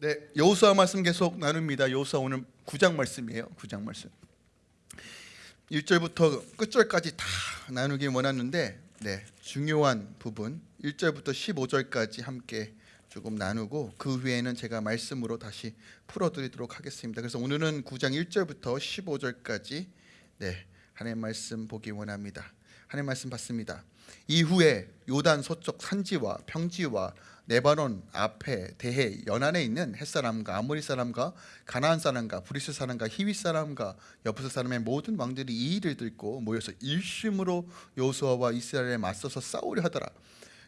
네, 여호수아 말씀 계속 나눕니다. 여호수아 오늘 9장 말씀이에요. 9장 말씀. 1절부터 끝절까지 다 나누기 원하는데 네, 중요한 부분 1절부터 15절까지 함께 조금 나누고 그 후에는 제가 말씀으로 다시 풀어드리도록 하겠습니다. 그래서 오늘은 9장 1절부터 15절까지 네, 하나님 말씀 보기 원합니다. 하나님 말씀 받습니다. 이후에 요단 서쪽 산지와 평지와 레바논 앞에 대해 연안에 있는 헷 사람과 아모리 사람과 가나안 사람과 브리스 사람과 히위 사람과 여부스 사람의 모든 왕들이 이 일을 듣고 모여서 일심으로 여호수아와 이스라엘에 맞서서 싸우려 하더라.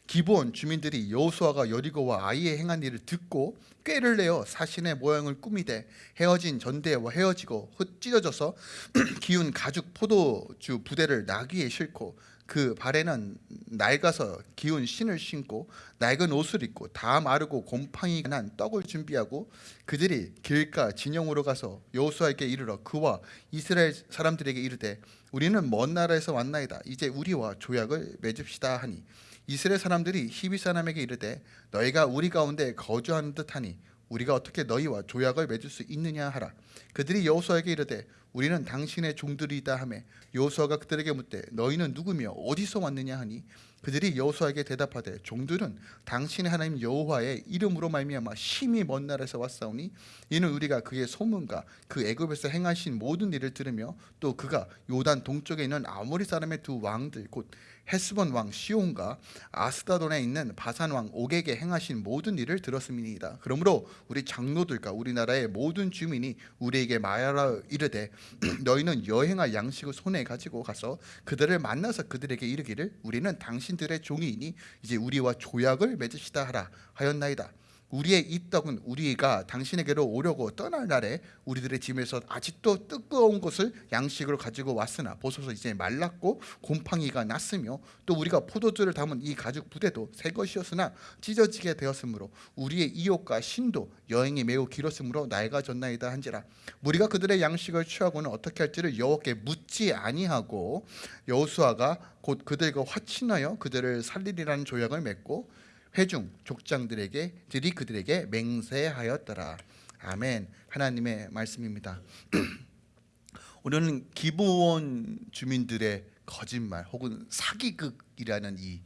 기브온 주민들이 여호수아가 여리고와 아이의 행한 일을 듣고 꾀를 내어 사신의 모양을 꾸미되 해어진 전대와 해어지고 흩 찢어져서 기운 가죽 포도주 부대를 나귀에 싣고 그 발에는 낡아서 기운 신을 신고 낡은 옷을 입고 다 마르고 곰팡이가 난 떡을 준비하고 그들이 길가 진영으로 가서 여호수아에게 이르러 그와 이스라엘 사람들에게 이르되 우리는 먼 나라에서 왔나이다. 이제 우리와 조약을 맺읍시다 하니 이스라엘 사람들이 히비 사람에게 이르되 너희가 우리 가운데 거주하는 듯하니 우리가 어떻게 너희와 조약을 맺을 수 있느냐 하라. 그들이 여호수아에게 이르되 우리는 당신의 종들이다 하매 여호수아가 그들에게 묻되 너희는 누구며 어디서 왔느냐 하니? 그들이 여호수아에게 대답하되 종들은 당신의 하나님 여호와의 이름으로 말미암아 심히 먼 나라에서 왔사오니 이는 우리가 그의 소문과 그 애굽에서 행하신 모든 일을 들으며 또 그가 요단 동쪽에 있는 아모리 사람의 두 왕들 곧 헤스본 왕 시온과 아스다돈에 있는 바산 왕 옥에게 행하신 모든 일을 들었음이니이다. 그러므로 우리 장로들과 우리나라의 모든 주민이 우리에게 말하라 이르되 너희는 여행할 양식을 손에 가지고 가서 그들을 만나서 그들에게 이르기를 우리는 당신들의 종이니 이제 우리와 조약을 맺으시다 하라 하였나이다. 우리의 이 떡은 우리가 당신에게로 오려고 떠날 날에 우리들의 집에서 아직도 뜨거운 것을 양식으로 가지고 왔으나 보소서 이제 말랐고 곰팡이가 났으며 또 우리가 포도주를 담은 이 가죽 부대도 새 것이었으나 찢어지게 되었으므로 우리의 이욕과 신도 여행이 매우 길었으므로 낡아졌나이다 한지라. 우리가 그들의 양식을 취하고는 어떻게 할지를 여호와께 묻지 아니하고 여호수아가 곧 그들과 화친하여 그들을 살리리라는 조약을 맺고 회중 족장들에게 들이 그들에게 맹세하였더라. 아멘. 하나님의 말씀입니다. 오늘은 기부원 주민들의 거짓말 혹은 사기극이라는 이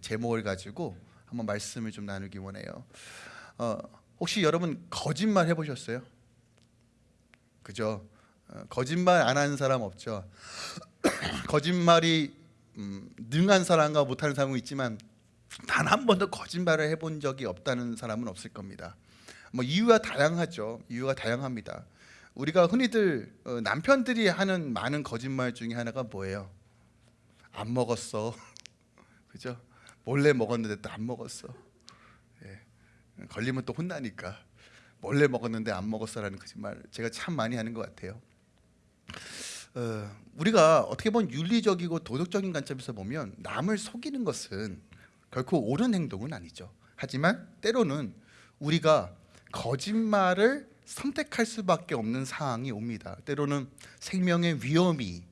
제목을 가지고 한번 말씀을 좀 나누기 원해요. 어, 혹시 여러분 거짓말 해보셨어요? 그죠? 어, 거짓말 안 하는 사람 없죠. 거짓말이 음, 능한 사람과 못하는 사람은 있지만 단 한 번도 거짓말을 해본 적이 없다는 사람은 없을 겁니다. 뭐 이유가 다양하죠. 이유가 다양합니다. 우리가 흔히들 어, 남편들이 하는 많은 거짓말 중에 하나가 뭐예요? 안 먹었어. 그죠? 몰래 먹었는데 또 안 먹었어. 예. 걸리면 또 혼나니까 몰래 먹었는데 안 먹었어라는 거짓말 제가 참 많이 하는 것 같아요. 어, 우리가 어떻게 보면 윤리적이고 도덕적인 관점에서 보면 남을 속이는 것은 결코 옳은 행동은 아니죠. 하지만 때로는 우리가 거짓말을 선택할 수밖에 없는 상황이 옵니다. 때로는 생명의 위험이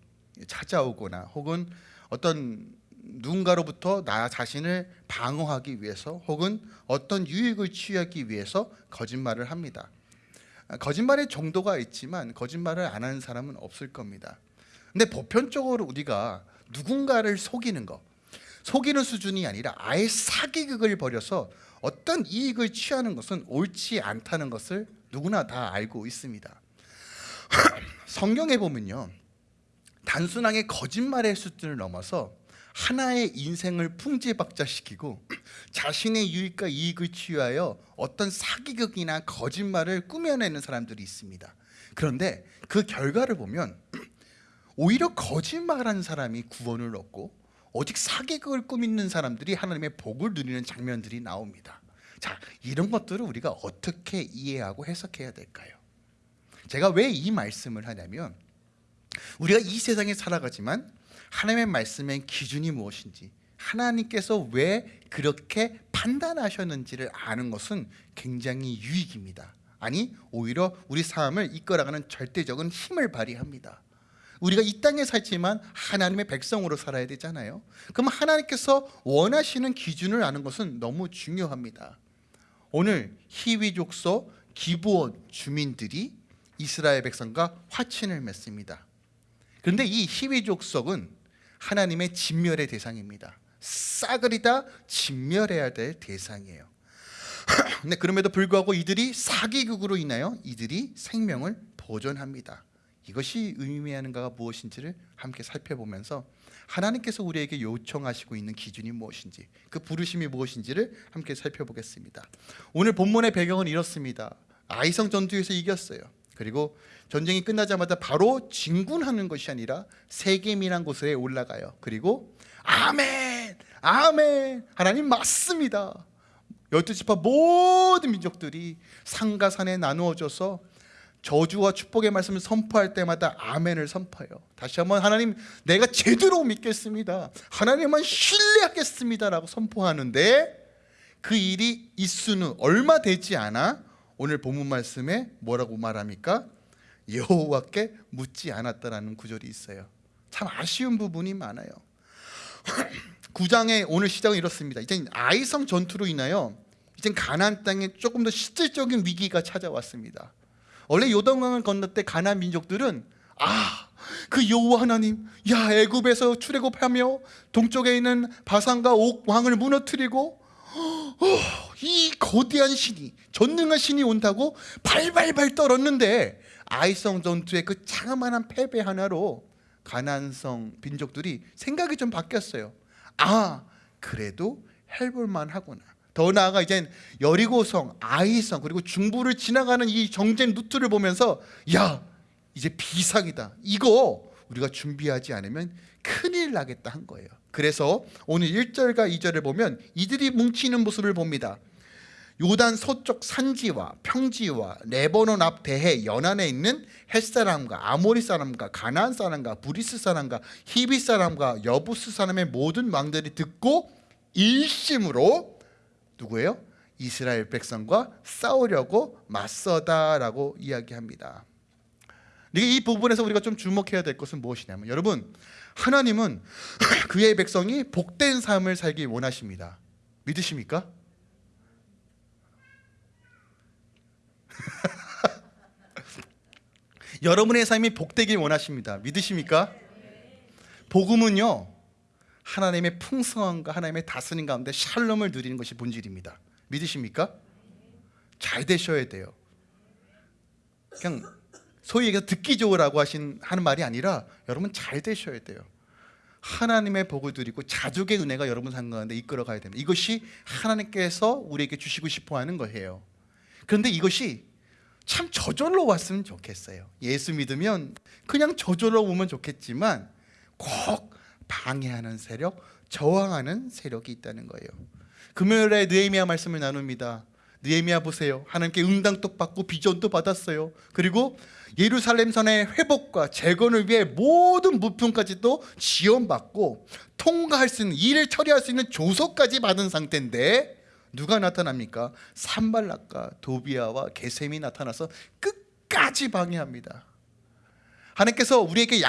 찾아오거나 혹은 어떤 누군가로부터 나 자신을 방어하기 위해서 혹은 어떤 유익을 취하기 위해서 거짓말을 합니다. 거짓말의 정도가 있지만 거짓말을 안 하는 사람은 없을 겁니다. 근데 보편적으로 우리가 누군가를 속이는 것 속이는 수준이 아니라 아예 사기극을 벌여서 어떤 이익을 취하는 것은 옳지 않다는 것을 누구나 다 알고 있습니다. 성경에 보면요. 단순하게 거짓말의 수준을 넘어서 하나의 인생을 풍지박자시키고 자신의 유익과 이익을 취하여 어떤 사기극이나 거짓말을 꾸며내는 사람들이 있습니다. 그런데 그 결과를 보면 오히려 거짓말한 사람이 구원을 얻고 오직 사기극을 꾸미는 사람들이 하나님의 복을 누리는 장면들이 나옵니다. 자, 이런 것들을 우리가 어떻게 이해하고 해석해야 될까요? 제가 왜 이 말씀을 하냐면 우리가 이 세상에 살아가지만 하나님의 말씀의 기준이 무엇인지 하나님께서 왜 그렇게 판단하셨는지를 아는 것은 굉장히 유익입니다. 아니 오히려 우리 삶을 이끌어가는 절대적인 힘을 발휘합니다. 우리가 이 땅에 살지만 하나님의 백성으로 살아야 되잖아요. 그럼 하나님께서 원하시는 기준을 아는 것은 너무 중요합니다. 오늘 희위족소 기브온 주민들이 이스라엘 백성과 화친을 맺습니다. 그런데 이 히위 족속은 하나님의 진멸의 대상입니다. 싸그리 다 진멸해야 될 대상이에요. 근데 그럼에도 불구하고 이들이 사기극으로 인하여 이들이 생명을 보존합니다. 이것이 의미하는가가 무엇인지를 함께 살펴보면서 하나님께서 우리에게 요청하시고 있는 기준이 무엇인지 그 부르심이 무엇인지를 함께 살펴보겠습니다. 오늘 본문의 배경은 이렇습니다. 아이성 전투에서 이겼어요. 그리고 전쟁이 끝나자마자 바로 진군하는 것이 아니라 세겜이란 곳에 올라가요. 그리고 아멘, 아멘, 하나님 맞습니다. 열두 지파 모든 민족들이 산과 산에 나누어져서 저주와 축복의 말씀을 선포할 때마다 아멘을 선포해요. 다시 한번 하나님 내가 제대로 믿겠습니다. 하나님만 신뢰하겠습니다라고 선포하는데 그 일이 있수는 얼마 되지 않아 오늘 본문 말씀에 뭐라고 말합니까? 여호와께 묻지 않았다라는 구절이 있어요. 참 아쉬운 부분이 많아요. 9장의 오늘 시작은 이렇습니다. 이제 아이성 전투로 인하여 이제 가나안 땅에 조금 더 실질적인 위기가 찾아왔습니다. 원래 요단강을 건널 때 가나안 민족들은 아, 그 여호와 하나님, 야 애굽에서 출애굽하며 동쪽에 있는 바산과 옥 왕을 무너뜨리고 어, 이 거대한 신이 전능한 신이 온다고 발발발 떨었는데 아이성 전투의 그 자그마한 패배 하나로 가난성 민족들이 생각이 좀 바뀌었어요. 아 그래도 해볼 만 하구나. 더 나아가 이젠 여리고성, 아이성 그리고 중부를 지나가는 이 정전 루트를 보면서 야 이제 비상이다. 이거 우리가 준비하지 않으면 큰일 나겠다 한 거예요. 그래서 오늘 1절과 2절을 보면 이들이 뭉치는 모습을 봅니다. 요단 서쪽 산지와 평지와 레바논 앞 대해 연안에 있는 헷 사람과 아모리 사람과 가나안 사람과 브리스 사람과 히비 사람과 여부스 사람의 모든 왕들이 듣고 일심으로 누구예요? 이스라엘 백성과 싸우려고 맞서다라고 이야기합니다. 이 부분에서 우리가 좀 주목해야 될 것은 무엇이냐면 여러분 하나님은 그의 백성이 복된 삶을 살기 원하십니다. 믿으십니까? 여러분의 삶이 복되길 원하십니다. 믿으십니까? 복음은요 하나님의 풍성함과 하나님의 다스림 가운데 샬롬을 누리는 것이 본질입니다. 믿으십니까? 잘 되셔야 돼요. 그냥 소위 얘기해서 듣기 좋으라고 하신 하는 말이 아니라 여러분 잘 되셔야 돼요. 하나님의 복을 드리고 자족의 은혜가 여러분 산 가운데 이끌어 가야 됩니다. 이것이 하나님께서 우리에게 주시고 싶어 하는 거예요. 그런데 이것이 참 저절로 왔으면 좋겠어요. 예수 믿으면 그냥 저절로 오면 좋겠지만 꼭 방해하는 세력, 저항하는 세력이 있다는 거예요. 금요일에 느헤미야 말씀을 나눕니다. 느헤미야 보세요. 하나님께 응당도 받고 비전도 받았어요. 그리고 예루살렘 선의 회복과 재건을 위해 모든 부품까지도 지원받고 통과할 수 있는 일을 처리할 수 있는 조서까지 받은 상태인데 누가 나타납니까? 산발락과 도비아와 게셈이 나타나서 끝까지 방해합니다. 하나님께서 우리에게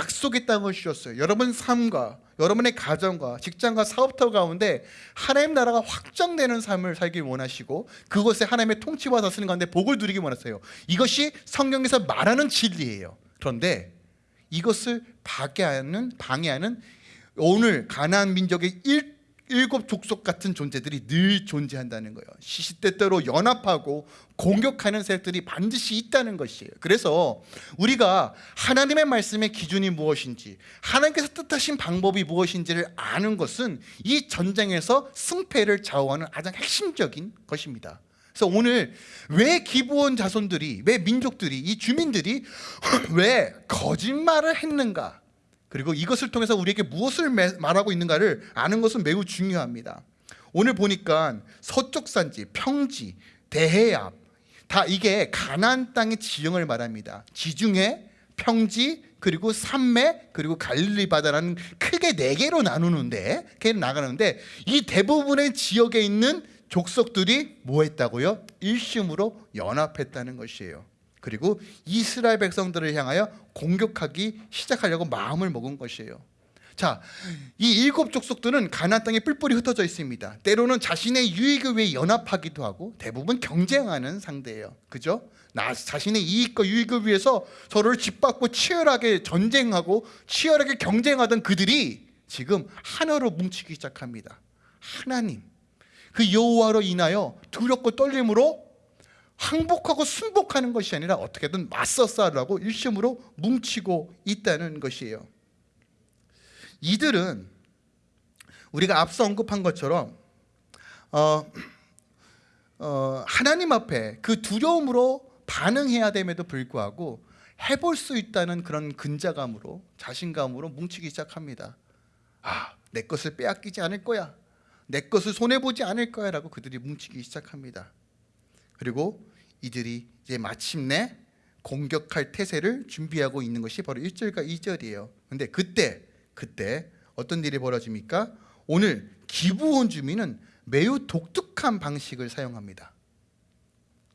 땅을 주셨어요. 여러분 삶과 여러분의 가정과 직장과 사업터 가운데 하나님 나라가 확장되는 삶을 살길 원하시고 그곳에 하나님의 통치와 다스림 가운데 복을 누리기 원하세요. 이것이 성경에서 말하는 진리예요. 그런데 이것을 방해하는 방해하는 오늘 가나안 민족의 일 일곱 족속 같은 존재들이 늘 존재한다는 거예요. 시시때때로 연합하고 공격하는 세력들이 반드시 있다는 것이에요. 그래서 우리가 하나님의 말씀의 기준이 무엇인지 하나님께서 뜻하신 방법이 무엇인지를 아는 것은 이 전쟁에서 승패를 좌우하는 가장 핵심적인 것입니다. 그래서 오늘 왜 기부원 자손들이 왜 민족들이 이 주민들이 왜 거짓말을 했는가 그리고 이것을 통해서 우리에게 무엇을 말하고 있는가를 아는 것은 매우 중요합니다. 오늘 보니까 서쪽 산지, 평지, 대해압 다 이게 가나안 땅의 지형을 말합니다. 지중해, 평지, 그리고 산맥, 그리고 갈릴리 바다라는 크게 네 개로 나누는데, 그 나가는데 이 대부분의 지역에 있는 족속들이 뭐 했다고요? 일심으로 연합했다는 것이에요. 그리고 이스라엘 백성들을 향하여 공격하기 시작하려고 마음을 먹은 것이에요. 자, 이 일곱 족속들은 가나안 땅에 뿔뿔이 흩어져 있습니다. 때로는 자신의 유익을 위해 연합하기도 하고 대부분 경쟁하는 상대예요. 그죠? 나 자신의 이익과 유익을 위해서 서로를 짓밟고 치열하게 전쟁하고 치열하게 경쟁하던 그들이 지금 하나로 뭉치기 시작합니다. 하나님 그 여호와로 인하여 두렵고 떨림으로 항복하고 순복하는 것이 아니라 어떻게든 맞서 싸우라고 일심으로 뭉치고 있다는 것이에요. 이들은 우리가 앞서 언급한 것처럼 어, 어, 하나님 앞에 그 두려움으로 반응해야 됨에도 불구하고 해볼 수 있다는 그런 근자감으로 자신감으로 뭉치기 시작합니다. 아, 내 것을 빼앗기지 않을 거야. 내 것을 손해 보지 않을 거야 라고 그들이 뭉치기 시작합니다. 그리고 이들이 이제 마침내 공격할 태세를 준비하고 있는 것이 바로 1절과 2절이에요. 근데 그때 그때 어떤 일이 벌어집니까? 오늘 기부온 주민은 매우 독특한 방식을 사용합니다.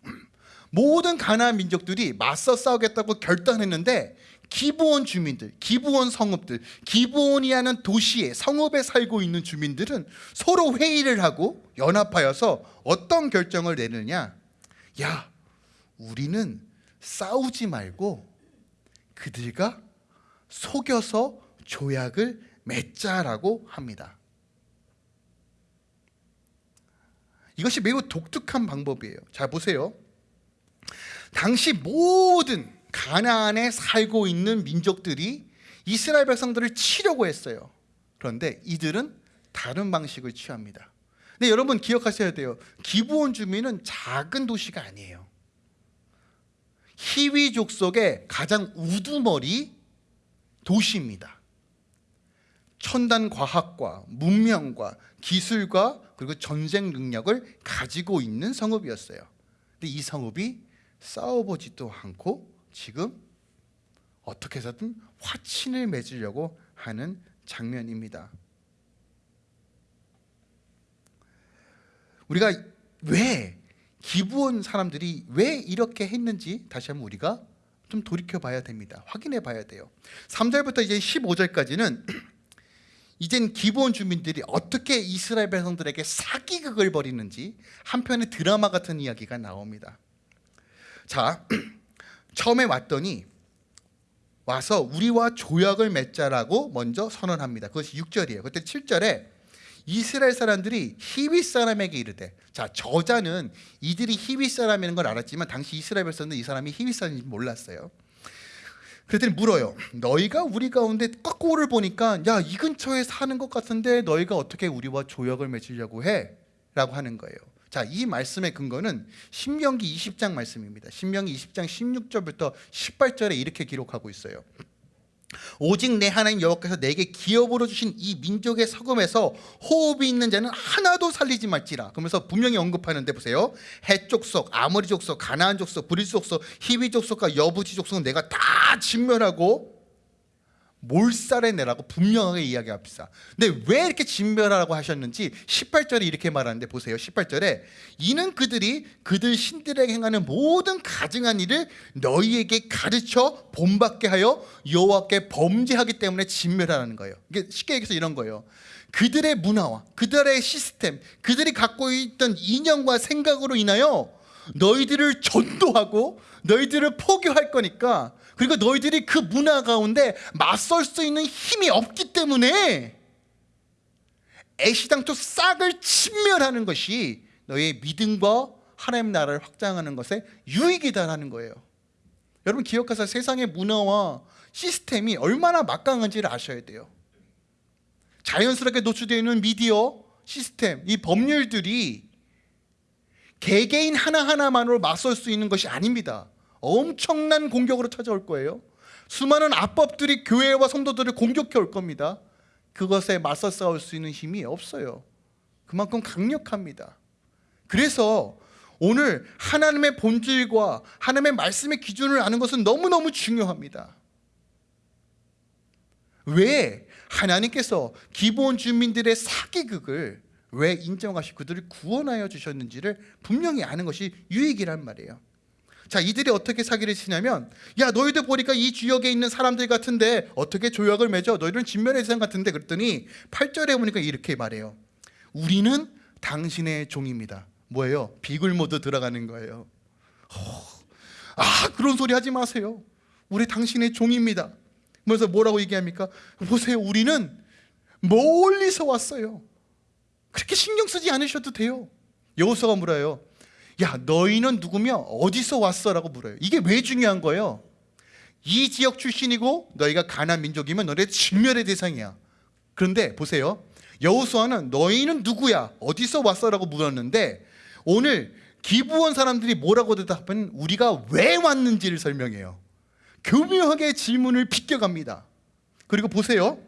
모든 가나안 민족들이 맞서 싸우겠다고 결단했는데 기부온 주민들, 기부온 성읍들, 기부온이라는 도시에 성읍에 살고 있는 주민들은 서로 회의를 하고 연합하여서 어떤 결정을 내느냐? 야, 우리는 싸우지 말고 그들과 속여서 조약을 맺자라고 합니다. 이것이 매우 독특한 방법이에요. 자 보세요. 당시 모든 가나안에 살고 있는 민족들이 이스라엘 백성들을 치려고 했어요. 그런데 이들은 다른 방식을 취합니다. 근데 여러분 기억하셔야 돼요. 기브온 주민은 작은 도시가 아니에요. 히위 족 속의 가장 우두머리 도시입니다. 첨단 과학과 문명과 기술과 그리고 전쟁 능력을 가지고 있는 성읍이었어요. 근데 이 성읍이 싸워보지도 않고 지금 어떻게 해서든 화친을 맺으려고 하는 장면입니다. 우리가 왜 기부원 사람들이 왜 이렇게 했는지 다시 한번 우리가 좀 돌이켜 봐야 됩니다. 확인해 봐야 돼요. 3절부터 이제 15절까지는 이젠 기본 주민들이 어떻게 이스라엘 백성들에게 사기극을 벌이는지 한편의 드라마 같은 이야기가 나옵니다. 자, 처음에 왔더니 와서 우리와 조약을 맺자라고 먼저 선언합니다. 그것이 6절이에요. 그때 7절에 이스라엘 사람들이 히위 사람에게 이르되 자 저자는 이들이 히위 사람이라는 걸 알았지만 당시 이스라엘 백성은 이 사람이 히위 사람인지 몰랐어요. 그랬더니 물어요. 너희가 우리 가운데 깎고를 보니까 야 이 근처에 사는 것 같은데 너희가 어떻게 우리와 조약을 맺으려고 해? 라고 하는 거예요. 자, 이 말씀의 근거는 신명기 20장 말씀입니다. 신명기 20장 16절부터 18절에 이렇게 기록하고 있어요. 오직 네 하나님 여호와께서 네게 기업으로 주신 이 민족의 성읍에서 호흡이 있는 자는 하나도 살리지 말지라. 그러면서 분명히 언급하는데 보세요. 헷 족속, 아모리 족속, 가나안 족속, 브리스 족속, 히비 족속과 여부스 족속은 네가 다 진멸하고 몰살해 내라고 분명하게 이야기합니다. 근데 왜 이렇게 진멸하라고 하셨는지 18절에 이렇게 말하는데 보세요. 18절에 이는 그들이 그들 신들에게 행하는 모든 가증한 일을 너희에게 가르쳐 본받게 하여 여호와께 범죄하기 때문에 진멸하라는 거예요. 이게 쉽게 얘기해서 이런 거예요. 그들의 문화와 그들의 시스템, 그들이 갖고 있던 이념과 생각으로 인하여 너희들을 전도하고 너희들을 포교할 거니까 그리고 너희들이 그 문화 가운데 맞설 수 있는 힘이 없기 때문에 애시당초 싹을 침멸하는 것이 너희의 믿음과 하나님 나라를 확장하는 것에 유익이다라는 거예요. 여러분 기억하세요. 세상의 문화와 시스템이 얼마나 막강한지를 아셔야 돼요. 자연스럽게 노출되어 있는 미디어 시스템, 이 법률들이 개개인 하나하나만으로 맞설 수 있는 것이 아닙니다. 엄청난 공격으로 찾아올 거예요. 수많은 압법들이 교회와 성도들을 공격해 올 겁니다. 그것에 맞서 싸울 수 있는 힘이 없어요. 그만큼 강력합니다. 그래서 오늘 하나님의 본질과 하나님의 말씀의 기준을 아는 것은 너무너무 중요합니다. 왜 하나님께서 기본 주민들의 사기극을 왜 인정하시고 그들을 구원하여 주셨는지를 분명히 아는 것이 유익이란 말이에요. 자, 이들이 어떻게 사기를 치냐면 야, 너희들 보니까 이 지역에 있는 사람들 같은데 어떻게 조약을 맺어? 너희들은 진면의 대상 같은데 그랬더니 8절에 보니까 이렇게 말해요. 우리는 당신의 종입니다. 뭐예요? 비굴 모드 들어가는 거예요. 허, 아, 그런 소리 하지 마세요. 우리 당신의 종입니다. 그래서 뭐라고 얘기합니까? 보세요. 우리는 멀리서 왔어요. 그렇게 신경 쓰지 않으셔도 돼요. 여호수아가 물어요. 야, 너희는 누구며 어디서 왔어 라고 물어요. 이게 왜 중요한 거예요? 이 지역 출신이고 너희가 가난 민족이면 너네 진멸의 대상이야. 그런데 보세요. 여호수아는 너희는 누구야? 어디서 왔어 라고 물었는데 오늘 기부원 사람들이 뭐라고 대답하면 우리가 왜 왔는지를 설명해요. 교묘하게 질문을 비껴갑니다. 그리고 보세요.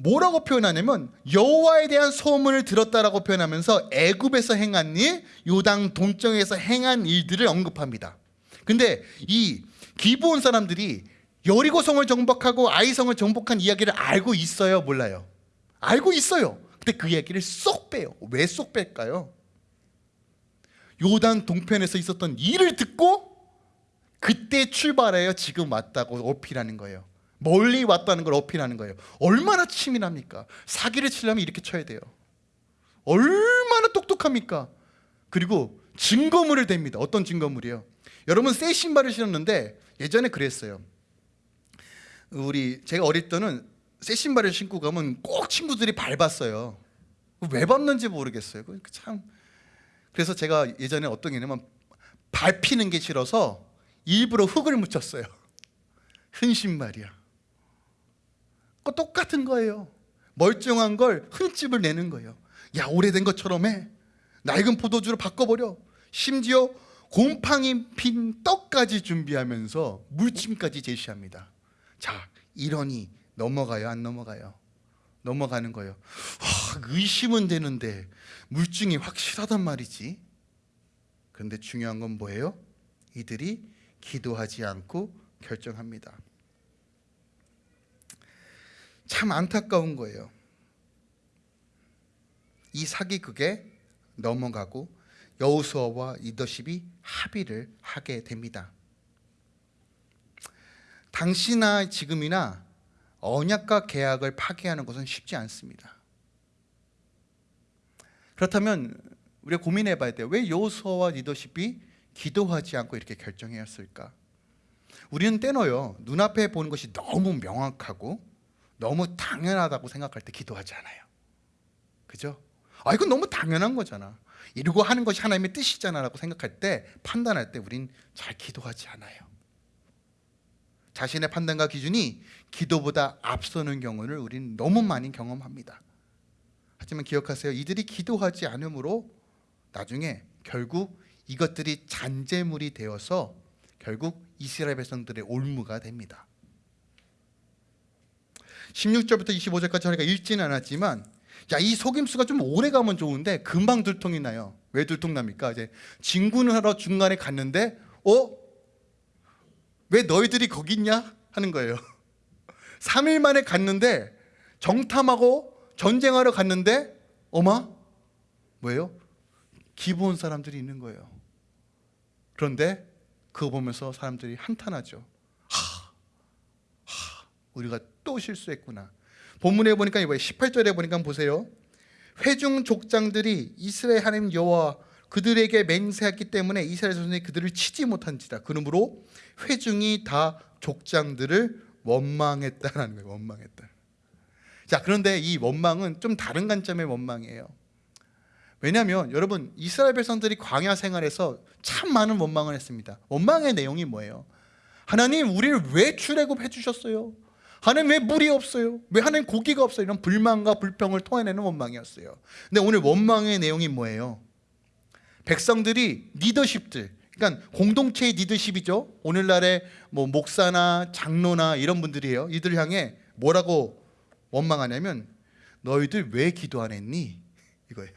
뭐라고 표현하냐면 여호와에 대한 소문을 들었다라고 표현하면서 애굽에서 행한 일, 요당 동쪽에서 행한 일들을 언급합니다. 근데 이 기브온 사람들이 여리고성을 정복하고 아이성을 정복한 이야기를 알고 있어요, 몰라요? 알고 있어요. 근데 그 이야기를 쏙 빼요. 왜 쏙 뺄까요? 요단 동편에서 있었던 일을 듣고 그때 출발해요. 지금 왔다고 어필하는 거예요. 멀리 왔다는 걸 어필하는 거예요. 얼마나 치밀합니까? 사기를 치려면 이렇게 쳐야 돼요. 얼마나 똑똑합니까? 그리고 증거물을 댑니다. 어떤 증거물이요? 여러분 새 신발을 신었는데 예전에 그랬어요. 우리 제가 어릴 때는 새 신발을 신고 가면 꼭 친구들이 밟았어요. 왜 밟는지 모르겠어요. 그참 그래서 제가 예전에 어떤 게 있냐면 밟히는 게 싫어서 일부러 흙을 묻혔어요. 흰 신발이야. 그 똑같은 거예요. 멀쩡한 걸 흠집을 내는 거예요. 야 오래된 것처럼 해. 낡은 포도주로 바꿔버려. 심지어 곰팡이 핀 떡까지 준비하면서 물침까지 제시합니다. 자 이러니 넘어가요 안 넘어가요? 넘어가는 거예요. 와, 의심은 되는데 물증이 확실하단 말이지. 그런데 중요한 건 뭐예요? 이들이 기도하지 않고 결정합니다. 참 안타까운 거예요. 이 사기극에 넘어가고 여우수아와 리더십이 합의를 하게 됩니다. 당시나 지금이나 언약과 계약을 파기하는 것은 쉽지 않습니다. 그렇다면 우리가 고민해 봐야 돼요. 왜 여호수아와 리더십이 기도하지 않고 이렇게 결정했을까? 우리는 때로요. 눈앞에 보는 것이 너무 명확하고 너무 당연하다고 생각할 때 기도하지 않아요. 그죠? 아 이건 너무 당연한 거잖아. 이러고 하는 것이 하나님의 뜻이잖아 라고 생각할 때 판단할 때 우린 잘 기도하지 않아요. 자신의 판단과 기준이 기도보다 앞서는 경우를 우리는 너무 많이 경험합니다. 하지만 기억하세요. 이들이 기도하지 않으므로 나중에 결국 이것들이 잔재물이 되어서 결국 이스라엘 백성들의 올무가 됩니다. 16절부터 25절까지 하니까 읽지는 않았지만 야, 이 속임수가 좀 오래 가면 좋은데 금방 들통이 나요. 왜 들통 납니까? 이제 진군을 하러 중간에 갔는데 어? 왜 너희들이 거기 있냐? 하는 거예요. 3일 만에 갔는데 정탐하고 전쟁하러 갔는데 어마? 뭐예요? 기부온 사람들이 있는 거예요. 그런데 그거 보면서 사람들이 한탄하죠. 하, 하, 우리가 또 실수했구나. 본문에 보니까 이거 18절에 보니까 보세요. 회중 족장들이 이스라엘 하나님 여호와 그들에게 맹세했기 때문에 이스라엘 자손이 그들을 치지 못한지라. 그러므로 회중이 다 족장들을 원망했다라는 거예요. 원망했다. 자, 그런데 이 원망은 좀 다른 관점의 원망이에요. 왜냐하면 여러분 이스라엘 백성들이 광야 생활에서 참 많은 원망을 했습니다. 원망의 내용이 뭐예요? 하나님 우리를 왜 출애굽해 주셨어요? 하나님 왜 물이 없어요? 왜 하나님 고기가 없어요? 이런 불만과 불평을 토해내는 원망이었어요. 근데 오늘 원망의 내용이 뭐예요? 백성들이 리더십들, 그러니까 공동체의 리더십이죠. 오늘날의 뭐 목사나 장로나 이런 분들이에요. 이들 향해 뭐라고 원망하냐면 너희들 왜 기도 안 했니? 이거예요.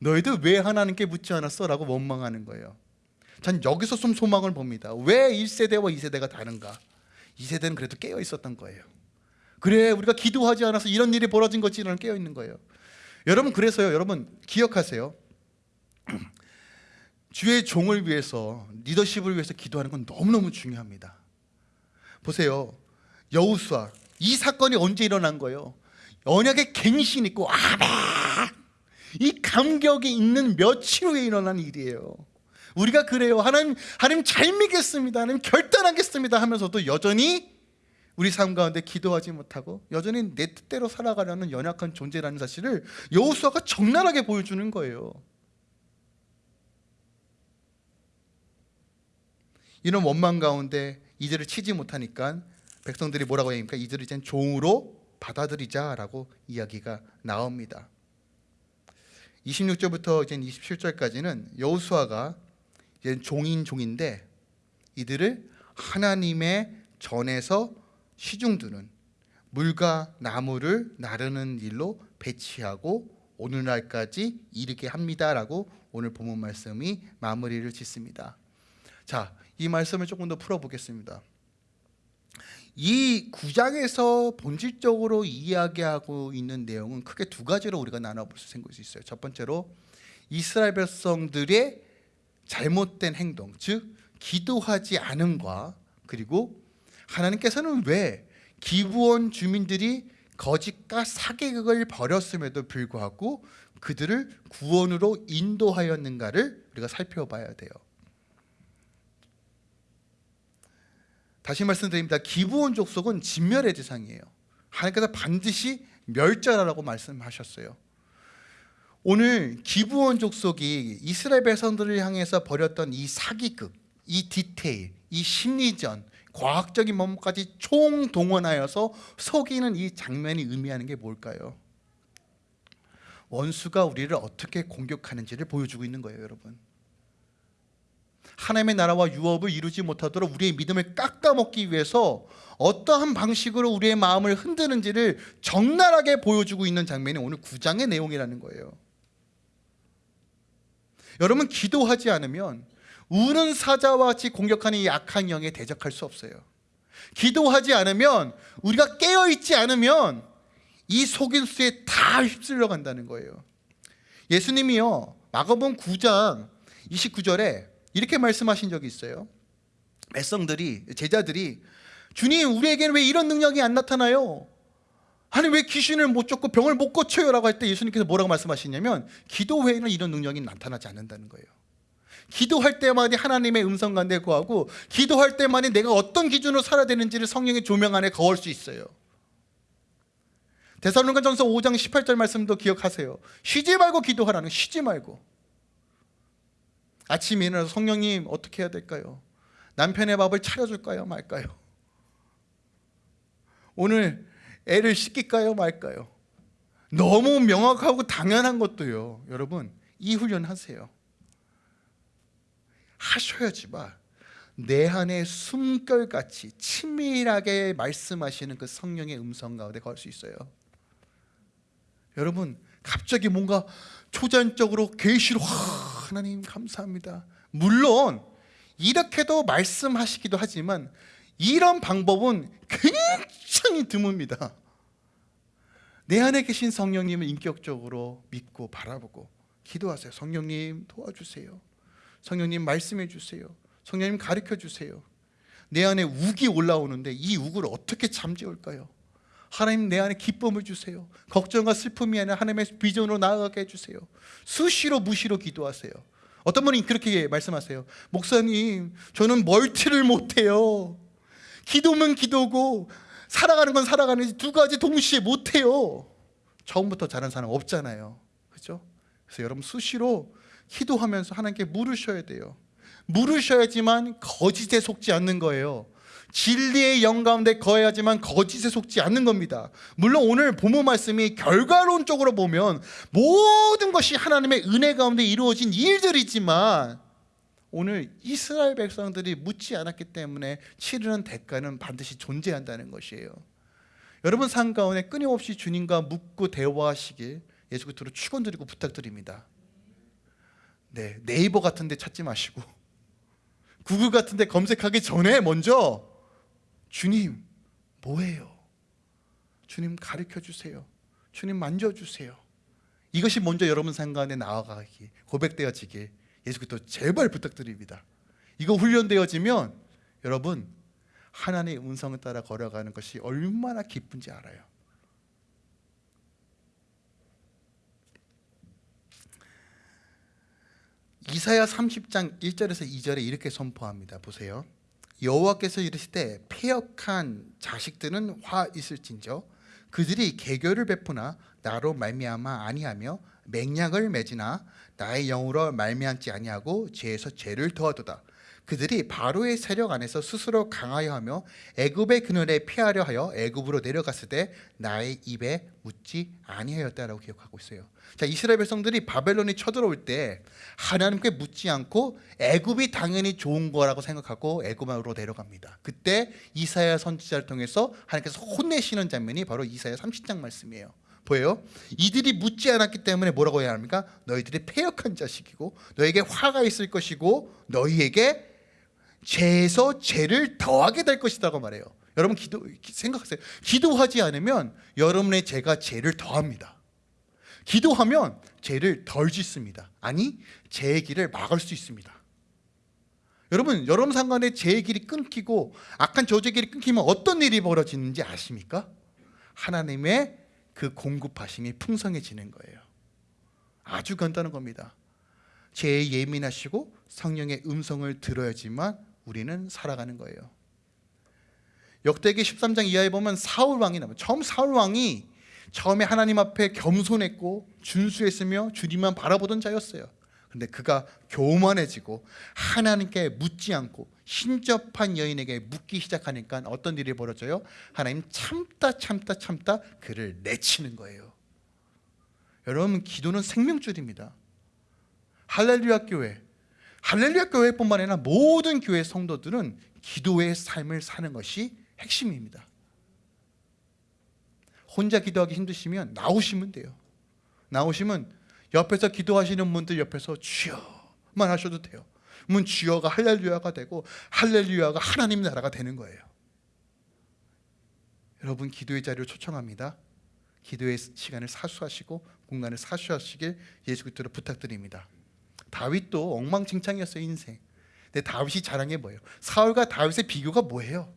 너희들 왜 하나님께 묻지 않았어? 라고 원망하는 거예요. 전 여기서 좀 소망을 봅니다. 왜 1세대와 2세대가 다른가? 2세대는 그래도 깨어 있었던 거예요. 그래 우리가 기도하지 않아서 이런 일이 벌어진 거지라는 깨어 있는 거예요. 여러분 그래서요. 여러분 기억하세요. 주의 종을 위해서 리더십을 위해서 기도하는 건 너무너무 중요합니다. 보세요. 여우수아 이 사건이 언제 일어난 거예요? 언약의 갱신 있고 아멘 이 감격이 있는 며칠 후에 일어난 일이에요. 우리가 그래요. 하나님 하나님 잘 믿겠습니다. 하나님 결단하겠습니다 하면서도 여전히 우리 삶 가운데 기도하지 못하고 여전히 내 뜻대로 살아가려는 연약한 존재라는 사실을 여호수아가 적나라하게 보여주는 거예요. 이런 원망 가운데 이들을 치지 못하니까 백성들이 뭐라고 하니까 이들을 이제 종으로 받아들이자라고 이야기가 나옵니다. 26절부터 이제 27절까지는 여호수아가 이제 종인 종인데 이들을 하나님의 전에서 시중두는 물과 나무를 나르는 일로 배치하고 오늘날까지 이르게 합니다라고 오늘 본문 말씀이 마무리를 짓습니다. 자, 이 말씀을 조금 더 풀어보겠습니다. 이 구장에서 본질적으로 이야기하고 있는 내용은 크게 두 가지로 우리가 나눠볼 수 있어요. 첫 번째로 이스라엘 백성들의 잘못된 행동, 즉 기도하지 않음과 그리고 하나님께서는 왜 기부원 주민들이 거짓과 사기극을 벌였음에도 불구하고 그들을 구원으로 인도하였는가를 우리가 살펴봐야 돼요. 다시 말씀드립니다. 기부원 족속은 진멸의 대상이에요. 하나님께서 반드시 멸절하라고 말씀하셨어요. 오늘 기부원 족속이 이스라엘 백성들을 향해서 벌였던 이 사기극, 이 디테일, 이 심리전, 과학적인 면모까지 총동원하여서 속이는 이 장면이 의미하는 게 뭘까요? 원수가 우리를 어떻게 공격하는지를 보여주고 있는 거예요, 여러분. 하나님의 나라와 유업을 이루지 못하도록 우리의 믿음을 깎아먹기 위해서 어떠한 방식으로 우리의 마음을 흔드는지를 적나라하게 보여주고 있는 장면이 오늘 9장의 내용이라는 거예요. 여러분 기도하지 않으면 우는 사자와 같이 공격하는 이 악한 영에 대적할 수 없어요. 기도하지 않으면 우리가 깨어 있지 않으면 이 속임수에 다 휩쓸려 간다는 거예요. 예수님이요 마가복음 9장 29절에 이렇게 말씀하신 적이 있어요. 백성들이 제자들이 주님 우리에게는 왜 이런 능력이 안 나타나요? 아니 왜 귀신을 못 쫓고 병을 못 고쳐요 라고 할 때 예수님께서 뭐라고 말씀하시냐면 기도 외에는 이런 능력이 나타나지 않는다는 거예요. 기도할 때만이 하나님의 음성 가운데 거하고 기도할 때만이 내가 어떤 기준으로 살아야 되는지를 성령의 조명 안에 거울 수 있어요. 데살로니가전서 5장 18절 말씀도 기억하세요. 쉬지 말고 기도하라는 쉬지 말고. 아침에 일어나서 성령님 어떻게 해야 될까요? 남편의 밥을 차려줄까요 말까요? 오늘 애를 씻길까요 말까요? 너무 명확하고 당연한 것도요 여러분 이 훈련 하세요 하셔야지만 내 안에 숨결같이 친밀하게 말씀하시는 그 성령의 음성 가운데 갈수 있어요 여러분 갑자기 뭔가 초전적으로 계시로 하나님 감사합니다. 물론 이렇게도 말씀하시기도 하지만 이런 방법은 굉장히 드뭅니다. 내 안에 계신 성령님을 인격적으로 믿고 바라보고 기도하세요. 성령님 도와주세요. 성령님 말씀해 주세요. 성령님 가르쳐 주세요. 내 안에 욱이 올라오는데 이 욱을 어떻게 잠재울까요? 하나님 내 안에 기쁨을 주세요. 걱정과 슬픔이 아니라 하나님의 비전으로 나아가게 해주세요. 수시로 무시로 기도하세요. 어떤 분이 그렇게 말씀하세요. 목사님, 저는 멀티를 못해요. 기도면 기도고 살아가는 건 살아가는지 두 가지 동시에 못해요. 처음부터 잘한 사람 없잖아요. 그죠? 그래서 여러분 수시로 기도하면서 하나님께 물으셔야 돼요. 물으셔야지만 거짓에 속지 않는 거예요. 진리의 영 가운데 거해야지만 거짓에 속지 않는 겁니다. 물론 오늘 본문 말씀이 결과론적으로 보면 모든 것이 하나님의 은혜 가운데 이루어진 일들이지만 오늘 이스라엘 백성들이 묻지 않았기 때문에 치르는 대가는 반드시 존재한다는 것이에요. 여러분 삶 가운데 끊임없이 주님과 묻고 대화하시길 예수 그리스도로 축원드리고 부탁드립니다. 네, 네이버 같은 데 찾지 마시고 구글 같은 데 검색하기 전에 먼저 주님 뭐예요? 주님 가르쳐 주세요. 주님 만져 주세요. 이것이 먼저 여러분 생각에 나아가기 고백되어지길 예수 그리스도 제발 부탁드립니다. 이거 훈련되어지면 여러분 하나님의 음성을 따라 걸어가는 것이 얼마나 기쁜지 알아요. 이사야 30장 1절에서 2절에 이렇게 선포합니다. 보세요. 여호와께서 이르시되 폐역한 자식들은 화 있을진저 그들이 개교를 베푸나 나로 말미암아 아니하며 맹약을 맺으나 나의 영으로 말미암지 아니하고 죄에서 죄를 더하도다. 그들이 바로의 세력 안에서 스스로 강하여 하며 애굽의 그늘에 피하려 하여 애굽으로 내려갔을 때 나의 입에 묻지 아니하였다라고 기억하고 있어요. 자 이스라엘 백성들이 바벨론이 쳐들어올 때 하나님께 묻지 않고 애굽이 당연히 좋은 거라고 생각하고 애굽으로 내려갑니다. 그때 이사야 선지자를 통해서 하나님께서 혼내시는 장면이 바로 이사야 30장 말씀이에요. 보여요? 이들이 묻지 않았기 때문에 뭐라고 해야 합니까? 너희들이 패역한 자식이고 너에게 화가 있을 것이고 너희에게 죄에서 죄를 더하게 될 것이라고 말해요. 여러분 기도 생각하세요. 기도하지 않으면 여러분의 죄가 죄를 더합니다. 기도하면 죄를 덜 짓습니다. 아니 죄의 길을 막을 수 있습니다. 여러분 여러분 상관에 죄의 길이 끊기고 악한 저주의 길이 끊기면 어떤 일이 벌어지는지 아십니까? 하나님의 그 공급하심이 풍성해지는 거예요. 아주 간단한 겁니다. 죄에 예민하시고 성령의 음성을 들어야지만 우리는 살아가는 거예요. 역대기 13장 이하에 보면 사울 왕이 나와요. 처음 사울 왕이 처음에 하나님 앞에 겸손했고 준수했으며 주님만 바라보던 자였어요. 근데 그가 교만해지고 하나님께 묻지 않고 신접한 여인에게 묻기 시작하니까 어떤 일이 벌어져요? 하나님 참다 참다 참다 그를 내치는 거예요. 여러분 기도는 생명줄입니다. 할렐루야 교회 할렐루야 교회뿐만 아니라 모든 교회 성도들은 기도의 삶을 사는 것이 핵심입니다. 혼자 기도하기 힘드시면 나오시면 돼요. 나오시면 옆에서 기도하시는 분들 옆에서 주여만 하셔도 돼요. 문 주여가 할렐루야가 되고 할렐루야가 하나님 나라가 되는 거예요. 여러분 기도의 자리를 초청합니다. 기도의 시간을 사수하시고 공간을 사수하시길 예수 그리스도로 부탁드립니다. 다윗도 엉망진창이었어요 인생. 근데 다윗이 자랑해 뭐예요? 사울과 다윗의 비교가 뭐예요?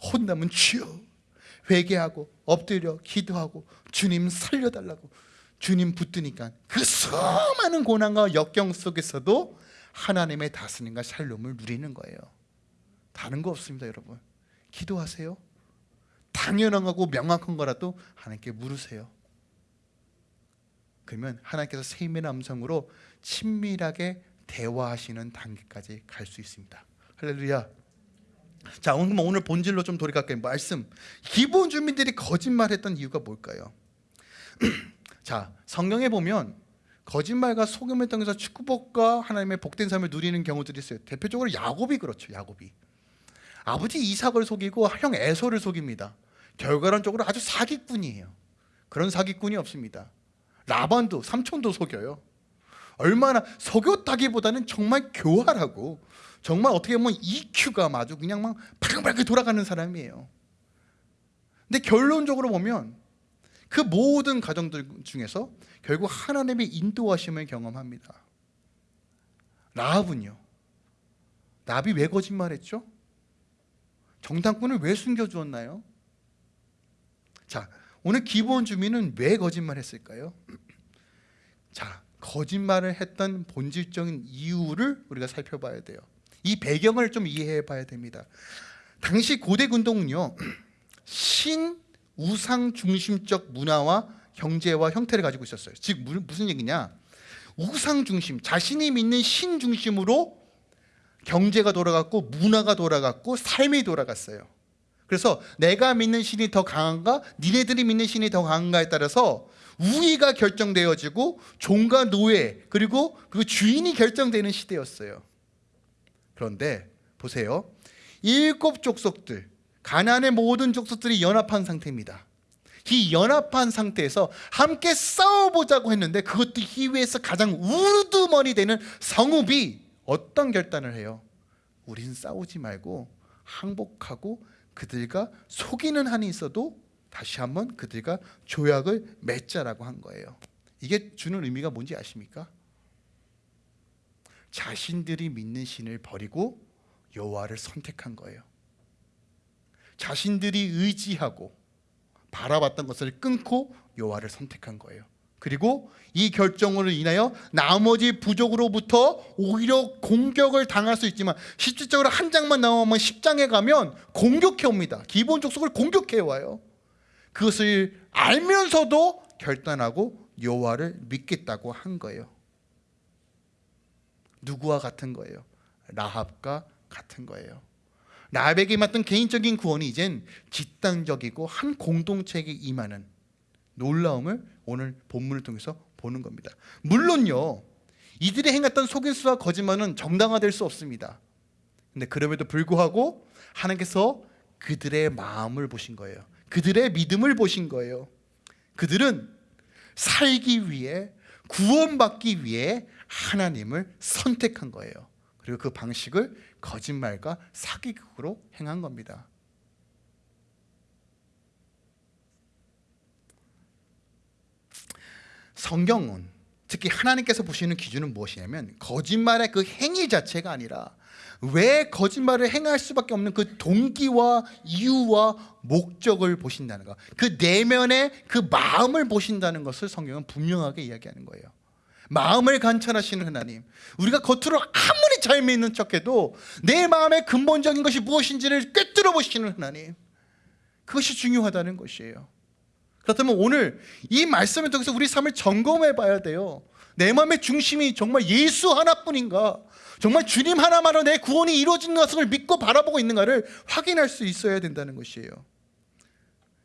혼나면 주여 회개하고 엎드려 기도하고 주님 살려달라고 주님 붙드니까 그 수많은 고난과 역경 속에서도 하나님의 다스림과 샬롬을 누리는 거예요. 다른 거 없습니다, 여러분. 기도하세요. 당연한 거고 명확한 거라도 하나님께 물으세요. 그러면 하나님께서 세임의 음성으로 친밀하게 대화하시는 단계까지 갈 수 있습니다. 할렐루야. 자, 오늘 오늘 본질로 좀 돌이갈게요. 말씀. 기본 주민들이 거짓말했던 이유가 뭘까요? 자, 성경에 보면 거짓말과 속임을 통해서 축복과 하나님의 복된 삶을 누리는 경우들이 있어요. 대표적으로 야곱이 그렇죠. 야곱이 아버지 이삭을 속이고 형 에서를 속입니다. 결과론적으로 아주 사기꾼이에요. 그런 사기꾼이 없습니다. 라반도 삼촌도 속여요. 얼마나 속였다기보다는 정말 교활하고 정말 어떻게 보면 EQ가 아주 그냥 막 발랑발랑 돌아가는 사람이에요. 근데 결론적으로 보면 그 모든 가정들 중에서 결국 하나님의 인도하심을 경험합니다. 라합은요. 라합이 왜 거짓말했죠? 정당권을 왜 숨겨주었나요? 자, 오늘 기본 주민은 왜 거짓말했을까요? 자, 거짓말을 했던 본질적인 이유를 우리가 살펴봐야 돼요. 이 배경을 좀 이해해 봐야 됩니다. 당시 고대 군동은요. 신 우상 중심적 문화와 경제와 형태를 가지고 있었어요. 즉 무슨 얘기냐? 우상 중심, 자신이 믿는 신 중심으로 경제가 돌아갔고 문화가 돌아갔고 삶이 돌아갔어요. 그래서 내가 믿는 신이 더 강한가, 니네들이 믿는 신이 더 강한가에 따라서 우위가 결정되어지고 종과 노예 그리고 그 주인이 결정되는 시대였어요. 그런데 보세요. 일곱 족속들, 가나안의 모든 족속들이 연합한 상태입니다. 이 연합한 상태에서 함께 싸워보자고 했는데 그것도 희위에서 가장 우두머리 되는 성읍이 어떤 결단을 해요? 우린 싸우지 말고 항복하고 그들과 속이는 한이 있어도 다시 한번 그들과 조약을 맺자라고 한 거예요. 이게 주는 의미가 뭔지 아십니까? 자신들이 믿는 신을 버리고 여호와를 선택한 거예요. 자신들이 의지하고 바라봤던 것을 끊고 여호와를 선택한 거예요. 그리고 이 결정으로 인하여 나머지 부족으로부터 오히려 공격을 당할 수 있지만 실질적으로 한 장만 나오면 10장에 가면 공격해 옵니다. 기본 족속을 공격해 와요. 그것을 알면서도 결단하고 여호와를 믿겠다고 한 거예요. 누구와 같은 거예요? 라합과 같은 거예요. 라합에게 맡은 개인적인 구원이 이젠 집단적이고 한 공동체에게 임하는 놀라움을 오늘 본문을 통해서 보는 겁니다. 물론요, 이들이 행했던 속임수와 거짓말은 정당화될 수 없습니다. 근데 그럼에도 불구하고 하나님께서 그들의 마음을 보신 거예요. 그들의 믿음을 보신 거예요. 그들은 살기 위해 구원받기 위해 하나님을 선택한 거예요. 그리고 그 방식을 거짓말과 사기극으로 행한 겁니다. 성경은 특히 하나님께서 보시는 기준은 무엇이냐면 거짓말의 그 행위 자체가 아니라 왜 거짓말을 행할 수밖에 없는 그 동기와 이유와 목적을 보신다는 것. 그 내면의 그 마음을 보신다는 것을 성경은 분명하게 이야기하는 거예요. 마음을 관찰하시는 하나님. 우리가 겉으로 아무리 잘 믿는 척해도 내 마음의 근본적인 것이 무엇인지를 꿰뚫어 보시는 하나님. 그것이 중요하다는 것이에요. 그렇다면 오늘 이 말씀을 통해서 우리 삶을 점검해 봐야 돼요. 내 마음의 중심이 정말 예수 하나뿐인가? 정말 주님 하나만으로 내 구원이 이루어진 것을 믿고 바라보고 있는가를 확인할 수 있어야 된다는 것이에요.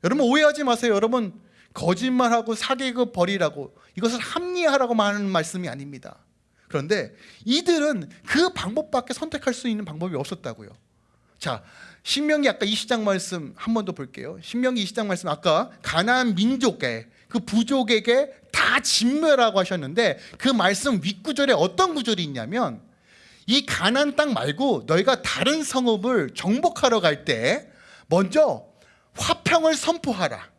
여러분 오해하지 마세요. 여러분 거짓말하고 사기극 버리라고 이것을 합리화하라고 하는 말씀이 아닙니다. 그런데 이들은 그 방법밖에 선택할 수 있는 방법이 없었다고요. 자, 신명기 아까 20장 말씀 한 번 더 볼게요. 신명기 20장 말씀 아까 가나안 민족에 그 부족에게 다 진멸하고 하셨는데 그 말씀 윗구절에 어떤 구절이 있냐면 이 가나안 땅 말고 너희가 다른 성읍을 정복하러 갈 때 먼저 화평을 선포하라.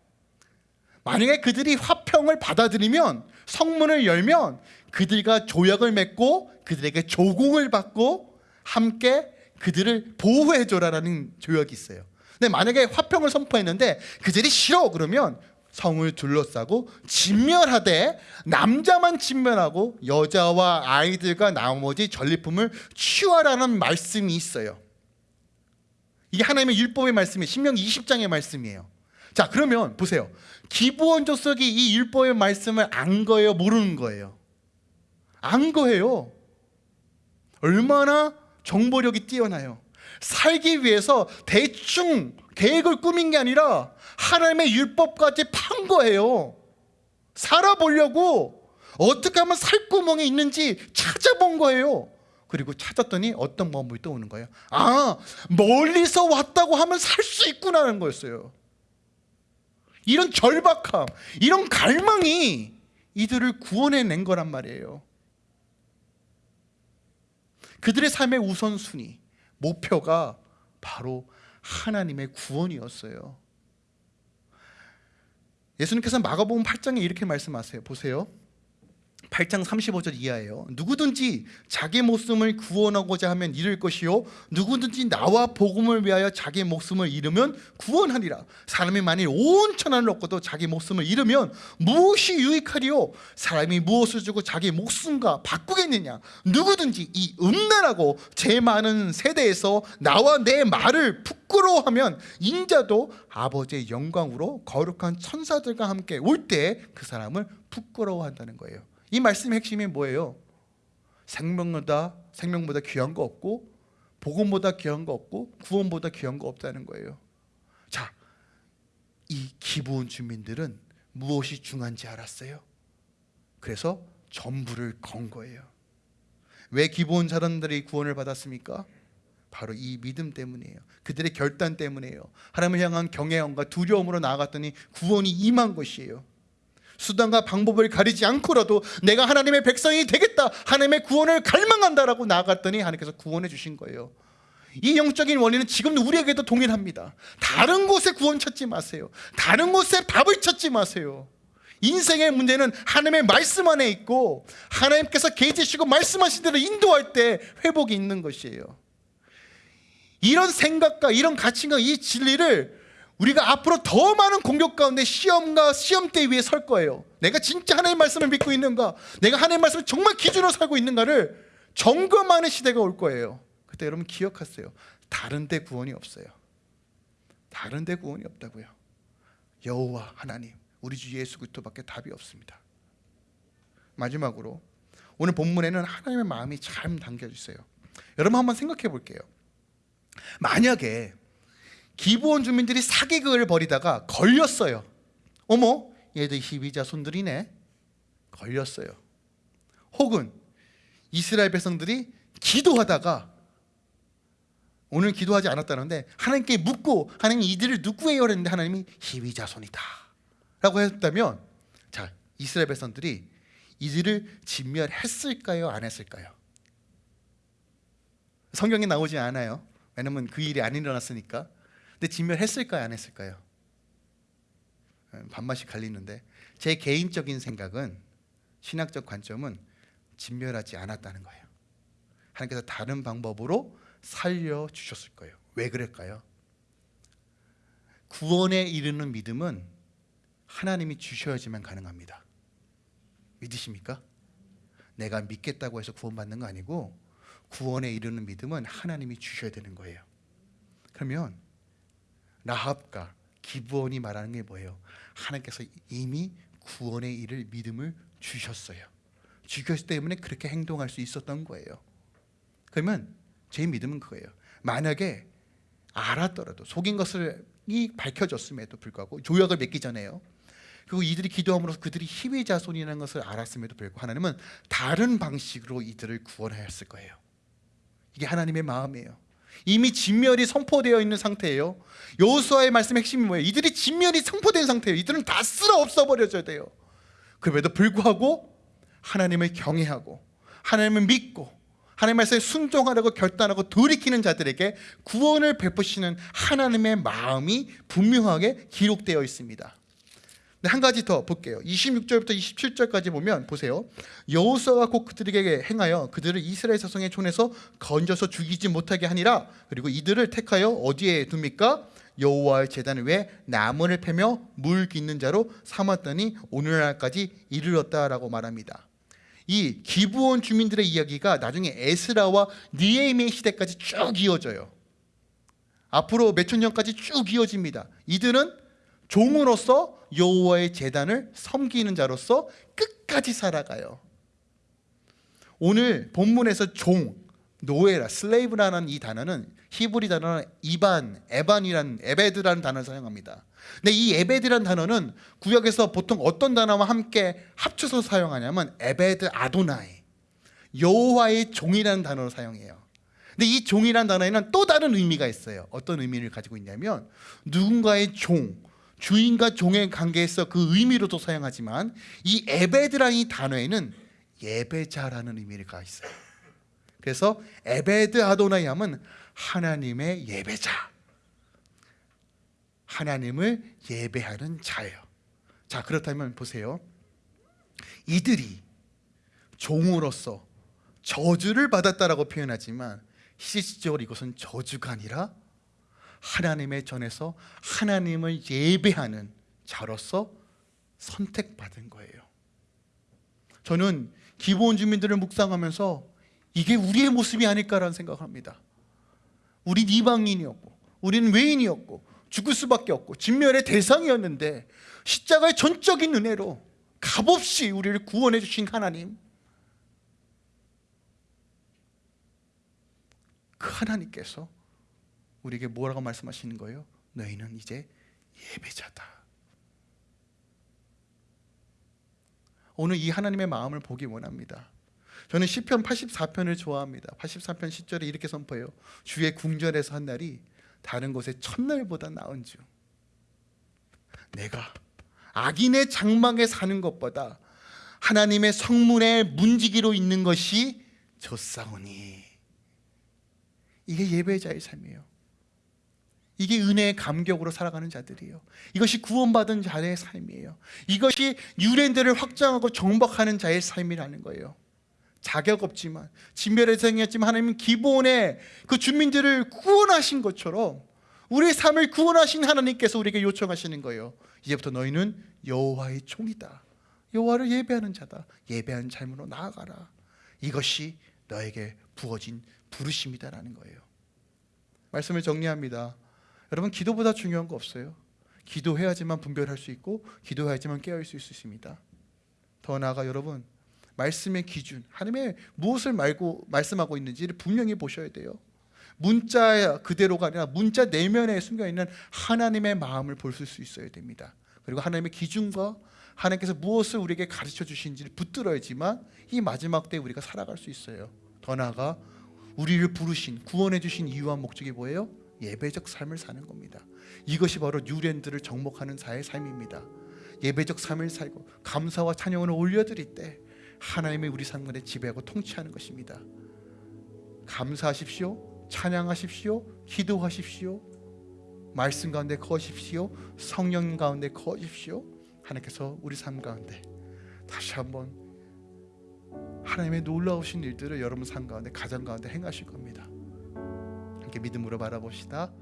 만약에 그들이 화평을 받아들이면 성문을 열면 그들과 조약을 맺고 그들에게 조공을 받고 함께 그들을 보호해 줘라라는 조약이 있어요. 근데 만약에 화평을 선포했는데 그들이 싫어 그러면 성을 둘러싸고 진멸하되 남자만 진멸하고 여자와 아이들과 나머지 전리품을 취하라는 말씀이 있어요. 이게 하나님의 율법의 말씀이 신명기 20장의 말씀이에요. 자 그러면 보세요. 기부원 조석이 이 율법의 말씀을 안 거예요, 모르는 거예요. 안 거예요. 얼마나 정보력이 뛰어나요. 살기 위해서 대충 계획을 꾸민 게 아니라 하나님의 율법까지 판 거예요. 살아보려고 어떻게 하면 살 구멍이 있는지 찾아본 거예요. 그리고 찾았더니 어떤 마음이 떠오는 거예요. 아, 멀리서 왔다고 하면 살 수 있구나는 거였어요. 이런 절박함, 이런 갈망이 이들을 구원해낸 거란 말이에요. 그들의 삶의 우선순위, 목표가 바로 하나님의 구원이었어요. 예수님께서 마가복음 8장에 이렇게 말씀하세요. 보세요. 8장 35절 이하예요. 누구든지 자기 목숨을 구원하고자 하면 잃을 것이요 누구든지 나와 복음을 위하여 자기 목숨을 잃으면 구원하리라. 사람이 만일 온 천하를 얻고도 자기 목숨을 잃으면 무엇이 유익하리요? 사람이 무엇을 주고 자기 목숨과 바꾸겠느냐? 누구든지 이 음란하고 제 많은 세대에서 나와 내 말을 부끄러워하면 인자도 아버지의 영광으로 거룩한 천사들과 함께 올 때 그 사람을 부끄러워한다는 거예요. 이 말씀의 핵심이 뭐예요? 생명보다 생명보다 귀한 거 없고 복음보다 귀한 거 없고 구원보다 귀한 거 없다는 거예요. 자, 이 기부온 주민들은 무엇이 중요한지 알았어요. 그래서 전부를 건 거예요. 왜 기부온 사람들이 구원을 받았습니까? 바로 이 믿음 때문이에요. 그들의 결단 때문이에요. 하나님을 향한 경외함과 두려움으로 나아갔더니 구원이 임한 것이에요. 수단과 방법을 가리지 않고라도 내가 하나님의 백성이 되겠다 하나님의 구원을 갈망한다라고 나아갔더니 하나님께서 구원해 주신 거예요. 이 영적인 원리는 지금 우리에게도 동일합니다. 다른 곳에 구원 찾지 마세요. 다른 곳에 밥을 찾지 마세요. 인생의 문제는 하나님의 말씀 안에 있고 하나님께서 계시시고 말씀하신 대로 인도할 때 회복이 있는 것이에요. 이런 생각과 이런 가치과 이 진리를 우리가 앞으로 더 많은 공격 가운데 시험과 시험대 위에 설 거예요. 내가 진짜 하나님의 말씀을 믿고 있는가? 내가 하나님의 말씀을 정말 기준으로 살고 있는가를 점검하는 시대가 올 거예요. 그때 여러분 기억하세요. 다른 데 구원이 없어요. 다른 데 구원이 없다고요. 여호와 하나님 우리 주 예수 그리스도밖에 답이 없습니다. 마지막으로 오늘 본문에는 하나님의 마음이 잘 담겨져 있어요. 여러분 한번 생각해 볼게요. 만약에 기부원 주민들이 사기극을 벌이다가 걸렸어요 어머 얘들 희비자 손들이네 걸렸어요 혹은 이스라엘 백성들이 기도하다가 오늘 기도하지 않았다는데 하나님께 묻고 하나님 이들을 누구예요? 그랬는데 하나님이 희위자손이다 라고 했다면 자 이스라엘 백성들이 이들을 진멸했을까요? 안 했을까요? 성경에 나오지 않아요 왜냐면 그 일이 안 일어났으니까 근데 진멸했을까요? 안 했을까요? 음, 반반씩 갈리는데 제 개인적인 생각은 신학적 관점은 진멸하지 않았다는 거예요 하나님께서 다른 방법으로 살려 주셨을 거예요 왜 그럴까요? 구원에 이르는 믿음은 하나님이 주셔야지만 가능합니다 믿으십니까? 내가 믿겠다고 해서 구원받는 거 아니고 구원에 이르는 믿음은 하나님이 주셔야 되는 거예요 그러면 라합과 기부원이 말하는 게 뭐예요? 하나님께서 이미 구원에 이를 믿음을 주셨어요. 주셨기 때문에 그렇게 행동할 수 있었던 거예요. 그러면 제 믿음은 그거예요. 만약에 알았더라도 속인 것을 이 밝혀졌음에도 불구하고 조약을 맺기 전에요. 그리고 이들이 기도함으로써 그들이 희위 자손이라는 것을 알았음에도 불구하고 하나님은 다른 방식으로 이들을 구원하였을 거예요. 이게 하나님의 마음이에요 이미 진멸이 선포되어 있는 상태예요. 여호수아의 말씀의 핵심이 뭐예요? 이들이 진멸이 선포된 상태예요. 이들은 다 쓸어 없어버려져야 돼요. 그럼에도 불구하고 하나님을 경외하고 하나님을 믿고 하나님 말씀에 순종하려고 결단하고 돌이키는 자들에게 구원을 베푸시는 하나님의 마음이 분명하게 기록되어 있습니다. 네, 한 가지 더 볼게요. 26절부터 27절까지 보면 보세요. 여호수아가 곧 그들에게 행하여 그들을 이스라엘 자손의 손에서 건져서 죽이지 못하게 하니라. 그리고 이들을 택하여 어디에 둡니까? 여호와의 제단 위에 나무를 패며 물 깃는 자로 삼았더니 오늘날까지 이르렀다라고 말합니다. 이 기부원 주민들의 이야기가 나중에 에스라와 니에미의 시대까지 쭉 이어져요. 앞으로 몇천 년까지 쭉 이어집니다. 이들은 종으로서 여호와의 제단을 섬기는 자로서 끝까지 살아가요. 오늘 본문에서 종, 노예라, slave라는 이 단어는 히브리 단어는 이반, 에반이라는 에베드라는 단어를 사용합니다. 근데 이 에베드라는 단어는 구역에서 보통 어떤 단어와 함께 합쳐서 사용하냐면 에베드 아도나이 여호와의 종이라는 단어를 사용해요. 근데 이 종이라는 단어에는 또 다른 의미가 있어요. 어떤 의미를 가지고 있냐면 누군가의 종, 주인과 종의 관계에서 그 의미로도 사용하지만 이 에베드라는 이 단어에는 예배자라는 의미가 있어요. 그래서 에베드 아도나이 하면 하나님의 예배자. 하나님을 예배하는 자예요. 자 그렇다면 보세요. 이들이 종으로서 저주를 받았다라고 표현하지만 실질적으로 이것은 저주가 아니라 하나님의 전에서 하나님을 예배하는 자로서 선택받은 거예요. 저는 기본 주민들을 묵상하면서 이게 우리의 모습이 아닐까라는 생각을 합니다. 우린 이방인이었고 우리는 외인이었고 죽을 수밖에 없고 진멸의 대상이었는데 십자가의 전적인 은혜로 값없이 우리를 구원해 주신 하나님 그 하나님께서 우리에게 뭐라고 말씀하시는 거예요? 너희는 이제 예배자다. 오늘 이 하나님의 마음을 보기 원합니다. 저는 시편 84편을 좋아합니다. 84편 10절에 이렇게 선포해요. 주의 궁전에서 한 날이 다른 곳의 첫날보다 나은 주. 내가 악인의 장막에 사는 것보다 하나님의 성문의 문지기로 있는 것이 좋사오니. 이게 예배자의 삶이에요 이게 은혜의 감격으로 살아가는 자들이에요. 이것이 구원받은 자의 삶이에요. 이것이 유랜들을 확장하고 정복하는 자의 삶이라는 거예요. 자격 없지만 진멸의 생이었지만 하나님은 기본에 그 주민들을 구원하신 것처럼 우리의 삶을 구원하신 하나님께서 우리에게 요청하시는 거예요. 이제부터 너희는 여호와의 종이다. 여호와를 예배하는 자다. 예배하는 삶으로 나아가라. 이것이 너에게 부어진 부르심이다라는 거예요. 말씀을 정리합니다. 여러분 기도보다 중요한 거 없어요. 기도해야지만 분별할 수 있고 기도해야지만 깨어 있을 수 있습니다. 더 나아가 여러분 말씀의 기준, 하나님의 무엇을 말고 말씀하고 있는지를 분명히 보셔야 돼요. 문자 그대로가 아니라 문자 내면에 숨겨 있는 하나님의 마음을 볼 수 있어야 됩니다. 그리고 하나님의 기준과 하나님께서 무엇을 우리에게 가르쳐 주신지를 붙들어야지만 이 마지막 때 우리가 살아갈 수 있어요. 더 나아가 우리를 부르신 구원해 주신 이유와 목적이 뭐예요? 예배적 삶을 사는 겁니다. 이것이 바로 뉴랜드를 정복하는 자의 삶입니다. 예배적 삶을 살고 감사와 찬양을 올려드릴 때 하나님의 우리 삶 가운데 지배하고 통치하는 것입니다. 감사하십시오. 찬양하십시오. 기도하십시오. 말씀 가운데 거하십시오. 성령 가운데 거하십시오. 하나님께서 우리 삶 가운데 다시 한번 하나님의 놀라우신 일들을 여러분 삶 가운데 가정 가운데 행하실 겁니다. 함께 믿음으로 바라봅시다.